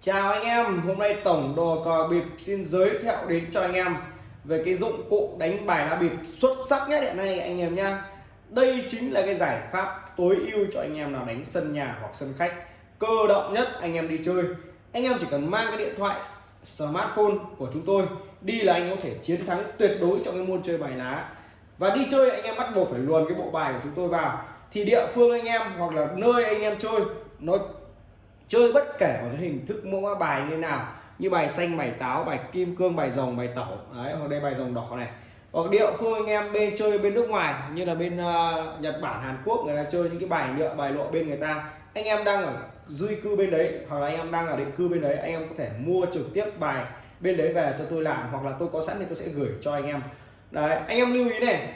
Chào anh em, hôm nay tổng đồ cờ bịp xin giới thiệu đến cho anh em về cái dụng cụ đánh bài lá bịp xuất sắc nhất hiện nay anh em nhá. Đây chính là cái giải pháp tối ưu cho anh em nào đánh sân nhà hoặc sân khách cơ động nhất anh em đi chơi. Anh em chỉ cần mang cái điện thoại smartphone của chúng tôi đi là anh có thể chiến thắng tuyệt đối trong cái môn chơi bài lá. Và đi chơi anh em bắt buộc phải luồn cái bộ bài của chúng tôi vào thì địa phương anh em hoặc là nơi anh em chơi nó chơi bất kể một cái hình thức mẫu bài như nào như bài xanh bài táo bài kim cương bài rồng bài tẩu. Đấy hoặc đây bài rồng đỏ này. Hoặc địa phương anh em bên chơi bên nước ngoài như là bên uh, Nhật Bản Hàn Quốc người ta chơi những cái bài nhựa bài lộ bên người ta. Anh em đang ở duy cư bên đấy hoặc là anh em đang ở định cư bên đấy anh em có thể mua trực tiếp bài bên đấy về cho tôi làm hoặc là tôi có sẵn thì tôi sẽ gửi cho anh em. Đấy anh em lưu ý này.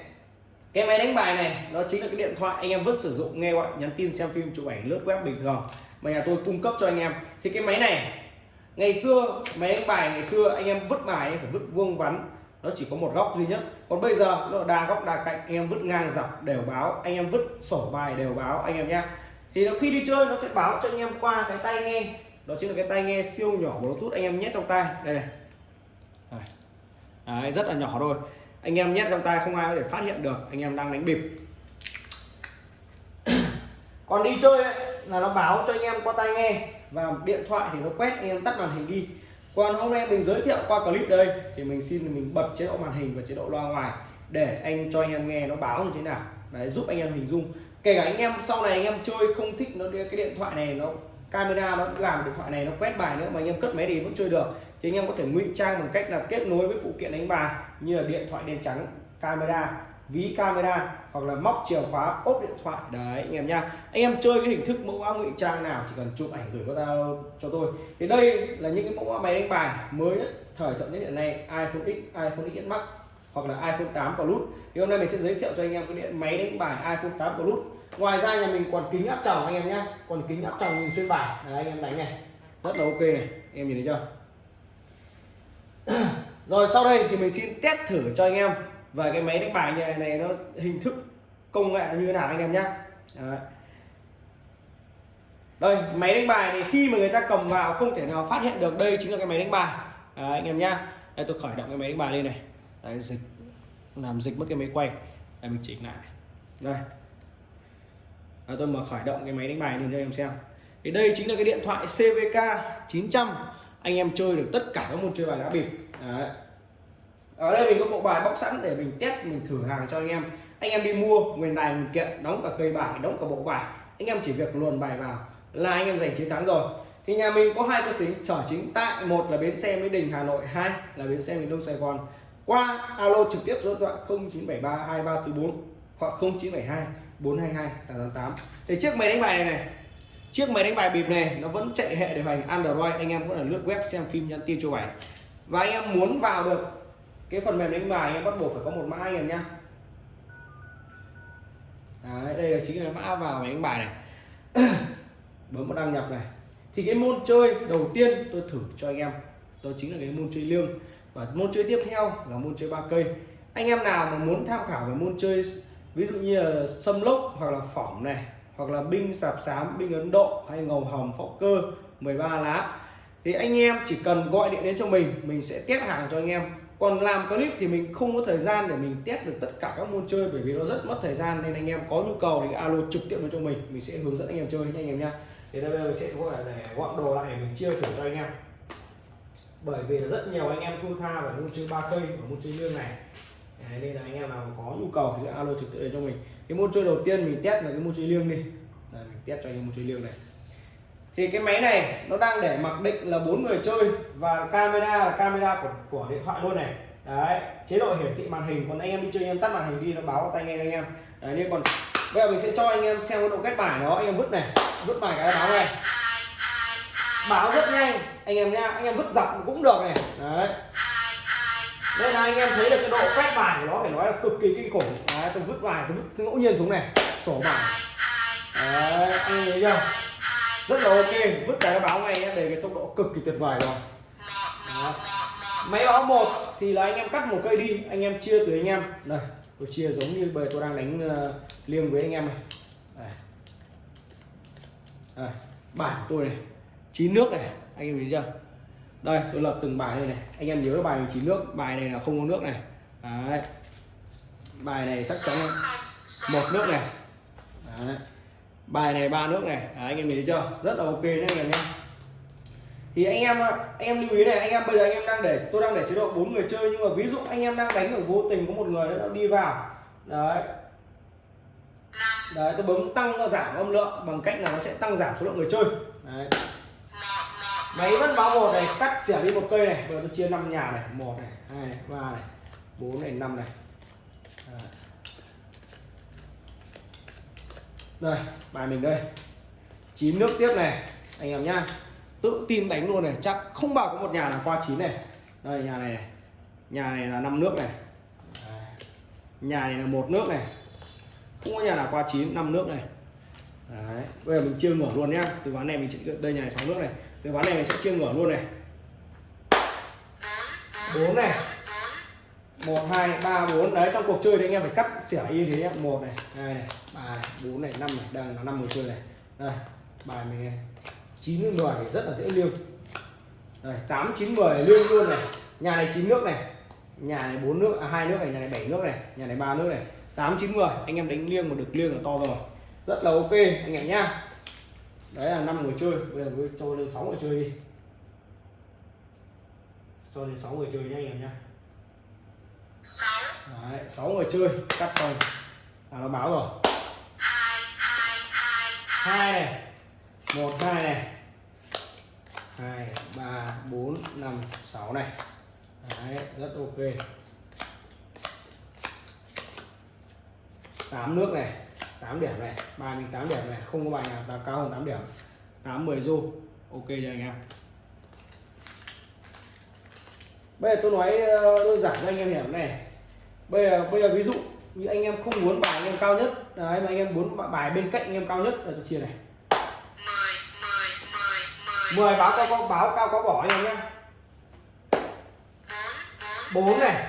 Cái máy đánh bài này nó chính là cái điện thoại anh em vẫn sử dụng nghe gọi nhắn tin xem phim chụp ảnh lướt web bình thường mà nhà tôi cung cấp cho anh em. Thì cái máy này ngày xưa máy đánh bài ngày xưa anh em vứt bài phải vứt vuông vắn. Nó chỉ có một góc duy nhất. Còn bây giờ nó đa góc đa cạnh anh em vứt ngang dọc đều báo. Anh em vứt sổ bài đều báo anh em nhé thì nó khi đi chơi nó sẽ báo cho anh em qua cái tai nghe. Đó chính là cái tai nghe siêu nhỏ bluetooth anh em nhét trong tay đây này. Đấy, rất là nhỏ thôi. Anh em nhét trong tay không ai có thể phát hiện được. Anh em đang đánh bịp. Còn đi chơi ấy, là nó báo cho anh em qua tai nghe. Và điện thoại thì nó quét, anh em tắt màn hình đi. Còn hôm nay mình giới thiệu qua clip đây, thì mình xin mình bật chế độ màn hình và chế độ loa ngoài để anh cho anh em nghe nó báo như thế nào. Đấy, giúp anh em hình dung. Kể cả anh em sau này anh em chơi không thích nó, cái điện thoại này nó, camera nó làm điện thoại này nó quét bài nữa mà anh em cất máy đi vẫn chơi được. Thì anh em có thể ngụy trang bằng cách là kết nối với phụ kiện đánh bài như là điện thoại đèn trắng, camera ví camera hoặc là móc chìa khóa, ốp điện thoại. Đấy, anh em nha anh em chơi cái hình thức mẫu mã ngụy trang nào chỉ cần chụp ảnh gửi qua zalo cho tôi. Thì đây là những cái mẫu mã máy đánh bài mới nhất, thời thượng nhất hiện nay, iPhone X iPhone X Max hoặc là iPhone 8 Plus. Thì hôm nay mình sẽ giới thiệu cho anh em cái điện máy đánh bài iPhone 8 Plus. Ngoài ra nhà mình còn kính áp tròng, anh em nhé còn kính áp tròng nhìn xuyên bài. Đấy, anh em đánh này. Rất là ok này. Em nhìn thấy chưa? Rồi, sau đây thì mình xin test thử cho anh em về cái máy đánh bài như này, này nó hình thức công nghệ như thế nào anh em nhé đây máy đánh bài thì khi mà người ta cầm vào không thể nào phát hiện được đây chính là cái máy đánh bài. Đấy, anh em nhá. Đây tôi khởi động cái máy đánh bài lên này. Đấy, dịch làm dịch mất cái máy quay. Đây mình chỉnh lại. Đây. Đấy, tôi mở khởi động cái máy đánh bài lên cho em xem. Thì đây chính là cái điện thoại CVK 900 anh em chơi được tất cả các môn chơi bài đá bịp. Đấy ở đây mình có bộ bài bóc sẵn để mình test, mình thử hàng cho anh em. Anh em đi mua, nguyên đài, nguyên kiện, đóng cả cây bài, đóng cả bộ bài. Anh em chỉ việc luồn bài vào là anh em giành chiến thắng rồi. Thì nhà mình có hai cơ sở chính tại một là bến xe Mỹ Đình, Hà Nội, hai là bến xe miền Đông Sài Gòn. Qua alo trực tiếp số điện thoại 0973 2344 hoặc 0972 422 888 thì chiếc máy đánh bài này này, chiếc máy đánh bài bịp này nó vẫn chạy hệ điều hành Android. Anh em có thể lướt web xem phim nhắn tin chụp ảnh và anh em muốn vào được cái phần mềm đánh bài anh em bắt buộc phải có một mã anh em nhá. Đấy, đây là chính là mã vào máy đánh bài này. Bấm vào đăng nhập này. Thì cái môn chơi đầu tiên tôi thử cho anh em đó chính là cái môn chơi liêng và môn chơi tiếp theo là môn chơi ba cây. Anh em nào mà muốn tham khảo về môn chơi ví dụ như là sâm lốc hoặc là phỏng này hoặc là binh sạp xám binh ấn độ hay ngầu hồng phóc cơ 13 lá thì anh em chỉ cần gọi điện đến cho mình mình sẽ test hàng cho anh em còn làm clip thì mình không có thời gian để mình test được tất cả các môn chơi bởi vì nó rất mất thời gian nên anh em có nhu cầu thì alo trực tiếp cho mình. Mình sẽ hướng dẫn anh em chơi nha anh em nha thì đây bây giờ sẽ gọi là để gọn đồ lại để mình chia thử cho anh em. Bởi vì là rất nhiều anh em thu tha và môn chơi ba cây và môn chơi lương này. Đấy, nên là anh em nào có nhu cầu thì alo trực tiếp cho mình. Cái môn chơi đầu tiên mình test là cái môn chơi liêng đi. Đấy, mình test cho anh em môn chơi liêng này thì cái máy này nó đang để mặc định là bốn người chơi và camera là camera của của điện thoại luôn này. Đấy, chế độ hiển thị màn hình, còn anh em đi chơi anh em tắt màn hình đi, nó báo tay nghe anh em. Đấy nên còn bây giờ mình sẽ cho anh em xem cái độ kết bài nó anh em vứt này, vứt bài cái báo này. Báo rất nhanh, anh em nha, anh em vứt dọc cũng được này. Đấy. Đây là anh em thấy được cái độ quét bài của nó phải nói là cực kỳ kinh khủng. Đấy, tôi vứt bài, tôi vứt ngẫu nhiên xuống này, sổ bài. Đấy, anh em thấy chưa? Rất là ok vứt cái báo ngay nhé để cái tốc độ cực kỳ tuyệt vời rồi Đó. máy báo một thì là anh em cắt một cây đi anh em chia từ anh em này tôi chia giống như bây tôi đang đánh uh, liêng với anh em này đây. Đây. bài tôi này chín nước này anh em nhìn chưa đây tôi lập từng bài này này anh em nhớ bài 19 nước bài này là không có nước này đấy bài này chắc chắn một nước này đấy bài này ba nước này. Đấy, anh em nhìn thấy chưa? Rất là ok đấy anh em thì anh em anh em lưu ý này anh em bây giờ anh em đang để tôi đang để chế độ bốn người chơi nhưng mà ví dụ anh em đang đánh ở vô tình có một người nó đi vào. Đấy. Đấy tôi bấm tăng nó giảm âm lượng bằng cách là nó sẽ tăng giảm số lượng người chơi. Đấy. Máy vẫn báo một này cắt xẻ đi một cây này rồi tôi chia năm nhà này một này hai này ba này bốn này năm này đấy đây bài mình đây. Chín nước tiếp này anh em nhá. Tự tin đánh luôn này chắc không bảo có một nhà là qua chín này. Đây nhà này, này. Nhà này là năm nước này. Nhà này là một nước này. Không có nhà nào qua chín năm nước này. Đấy. bây giờ mình chia ngửa luôn nhá. Từ ván này mình chỉ đây nhà này sáu nước này. Từ ván này mình sẽ chia ngửa luôn này. Bốn này một, hai, ba, bốn. Đấy, trong cuộc chơi thì anh em phải cắt xẻ như thế một này, hai này, ba bốn này, năm này. Đang là năm người chơi này. Đây, bài mình này chín mười rất là dễ liêu đây, tám, chín mười liêu luôn này. Nhà này chín nước này. Nhà này bốn nước à hai nước này. Nhà này bảy nước này. Nhà này ba nước này. Tám, chín mười anh em đánh liêng mà được liêng là to rồi. Rất là ok, anh em nhá. Đấy là năm người chơi. Bây giờ tôi cho lên sáu người chơi đi. Cho lên sáu người chơi nhá, anh em nhá. Đấy, 6 người chơi cắt xong. À nó báo rồi. Hai này một hai này. Hai ba bốn năm sáu này. Đấy, rất ok. Tám nước này tám điểm này. Ba mình tám điểm này không có bài nào cao hơn tám điểm. Tám mười du ok rồi anh em? Bây giờ tôi nói ờ, đơn giản cho anh em hiểu này. Bây giờ bây giờ ví dụ như anh em không muốn bài anh em cao nhất đấy mà anh em muốn bài bên cạnh anh em cao nhất là tôi chia này. 10 báo cao có báo cao có bỏ anh em nhé bốn này.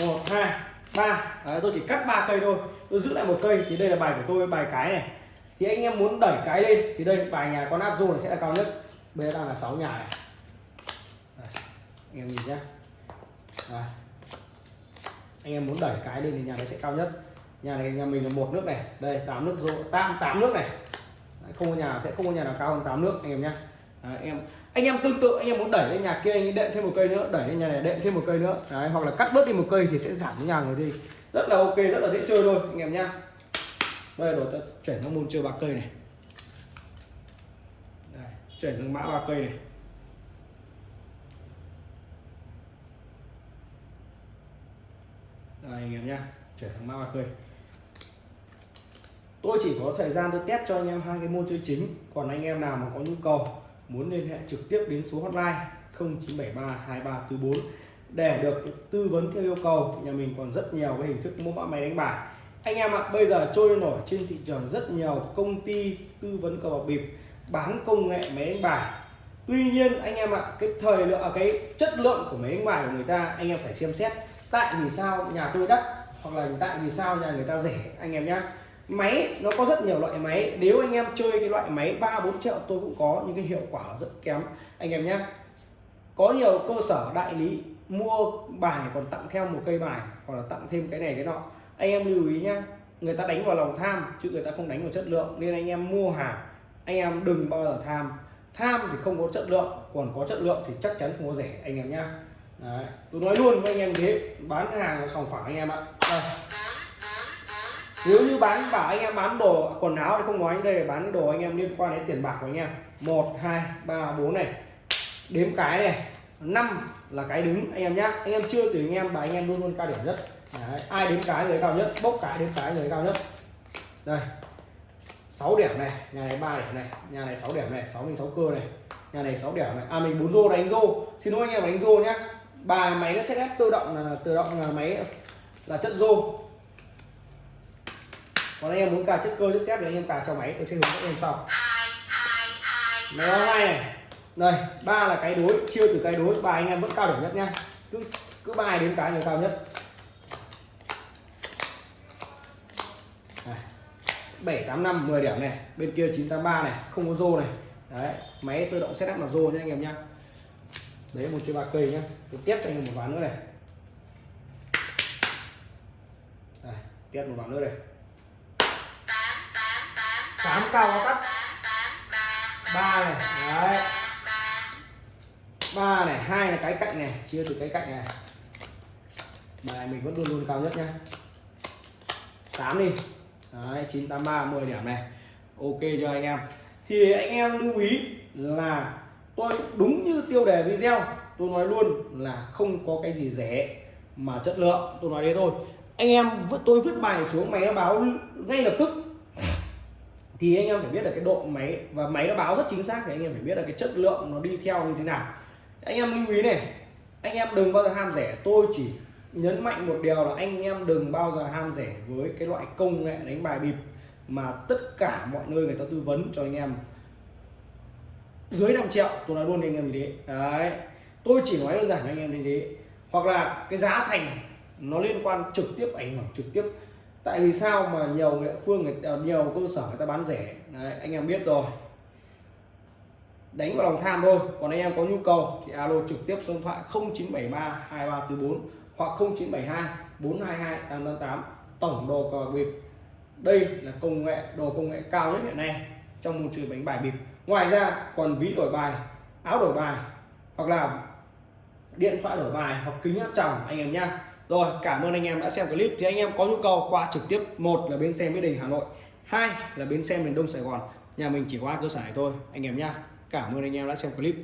1 2 ba. Đấy, tôi chỉ cắt ba cây thôi. Tôi giữ lại một cây thì đây là bài của tôi bài cái này. Thì anh em muốn đẩy cái lên thì đây bài nhà con áp này sẽ là cao nhất. Bây giờ đang là 6 nhà này anh em nhìn nhé à. anh em muốn đẩy cái lên thì nhà này sẽ cao nhất. Nhà này nhà mình là một nước này. Đây tám nước rô tám tám nước này. Đấy, không có nhà sẽ không có nhà nào cao hơn tám nước anh em nhé Đấy, em anh em tương tự anh em muốn đẩy lên nhà kia anh đệm thêm một cây nữa đẩy lên nhà này đệm thêm một cây nữa. Đấy, hoặc là cắt bớt đi một cây thì sẽ giảm nhà người đi. Rất là ok rất là dễ chơi thôi anh em nhá. Bây giờ ta chuyển sang môn chơi ba cây này. Đây, chuyển sang mã ba cây này. Đây, anh em nhá, chuyển sang mã ba cây tôi chỉ có thời gian tôi test cho anh em hai cái môn chơi chính, còn anh em nào mà có nhu cầu, muốn liên hệ trực tiếp đến số hotline 0973 2344 để được tư vấn theo yêu cầu nhà mình còn rất nhiều cái hình thức mua mã máy đánh bài. Anh em ạ, bây giờ trôi nổi trên thị trường rất nhiều công ty tư vấn cờ bạc bịp bán công nghệ máy đánh bài. Tuy nhiên, anh em ạ, cái thời lượng à, cái chất lượng của máy đánh bài của người ta, anh em phải xem xét tại vì sao nhà tôi đắt, hoặc là tại vì sao nhà người ta rẻ, anh em nhé máy, nó có rất nhiều loại máy. Nếu anh em chơi cái loại máy ba, bốn triệu tôi cũng có những cái hiệu quả rất kém. Anh em nhé có nhiều cơ sở đại lý mua bài còn tặng theo một cây bài, hoặc là tặng thêm cái này cái nọ. Anh em lưu ý nhá, người ta đánh vào lòng tham, chứ người ta không đánh vào chất lượng. Nên anh em mua hàng, anh em đừng bao giờ tham. Tham thì không có chất lượng, còn có chất lượng thì chắc chắn không có rẻ, anh em nhá. Đấy. tôi nói luôn với anh em thế, bán hàng sòng phẳng anh em ạ. Đây. Nếu như bán bảo anh em bán đồ, quần áo thì không nói, đây là bán đồ anh em liên quan đến tiền bạc của anh em. Một, hai, ba, bốn này. Đếm cái này, năm là cái đứng anh em nhá. Anh em chưa từ anh em và anh em luôn luôn cao điểm nhất. Đấy. ai đếm cái người cao nhất, bốc cái đếm cái người cao nhất. Đây. 6 điểm này, nhà này 3 điểm này, nhà này 6 điểm này 6 mình 6 cơ này, nhà này 6 điểm này. À mình 4 rô đánh rô. Xin lỗi anh em, đánh rô nhá bài máy nó sẽ ép tự động là tự động là máy là chất rô còn anh em muốn cài chất cơ chất thép thì anh em cài cho máy. Tôi sẽ hướng dẫn em sau. Máy hai này. Đây, ba là cái đối, chia từ cái đối. Bài anh em vẫn cao điểm nhất nha cứ cứ bài đến cái người cao nhất. Bảy, tám, năm 10 điểm này. Bên kia 983 này. Không có rô này. Đấy, máy tự động setup là rô nha anh em nha đấy một chơi ba cây nhá. Tôi tiếp cho anh em một ván nữa này. Đây, tiếp một ván nữa này. Tám cao có cắt ba này đấy. Ba này hai là cái cạnh này chia từ cái cạnh này. Bài mình vẫn luôn luôn cao nhất nhá. 8 đi. Đấy 983 10 điểm này. Ok cho anh em. Thì anh em lưu ý là tôi đúng như tiêu đề video, tôi nói luôn là không có cái gì rẻ mà chất lượng. Tôi nói đấy thôi. Anh em tôi vứt bài xuống, máy nó báo ngay lập tức. Thì anh em phải biết là cái độ máy, và máy nó báo rất chính xác thì anh em phải biết là cái chất lượng nó đi theo như thế nào. Anh em lưu ý này, anh em đừng bao giờ ham rẻ. Tôi chỉ nhấn mạnh một điều là anh em đừng bao giờ ham rẻ với cái loại công nghệ đánh bài bịp mà tất cả mọi nơi người ta tư vấn cho anh em dưới 5 triệu tôi nói luôn cho anh em như thế. Đấy. Tôi chỉ nói đơn giản anh em như thế. Hoặc là cái giá thành nó liên quan trực tiếp ảnh hưởng trực tiếp. Tại vì sao mà nhiều địa phương nhiều cơ sở người ta bán rẻ? Đấy, anh em biết rồi. Đánh vào lòng tham thôi. Còn anh em có nhu cầu thì alo trực tiếp số điện thoại 0973 2344 hoặc 0972 422 888 tổng đồ cờ bịp đây là công nghệ đồ công nghệ cao nhất hiện nay trong môn chơi bánh bài bịp. Ngoài ra còn ví đổi bài, áo đổi bài, hoặc là điện thoại đổi bài, hoặc kính áp tròng, anh em nhá. Rồi, cảm ơn anh em đã xem clip. Thì anh em có nhu cầu qua trực tiếp, một là bến xe mỹ đình hà nội, hai là bến xe miền đông sài gòn. Nhà mình chỉ qua cơ sở này thôi, anh em nhá. Cảm ơn anh em đã xem clip.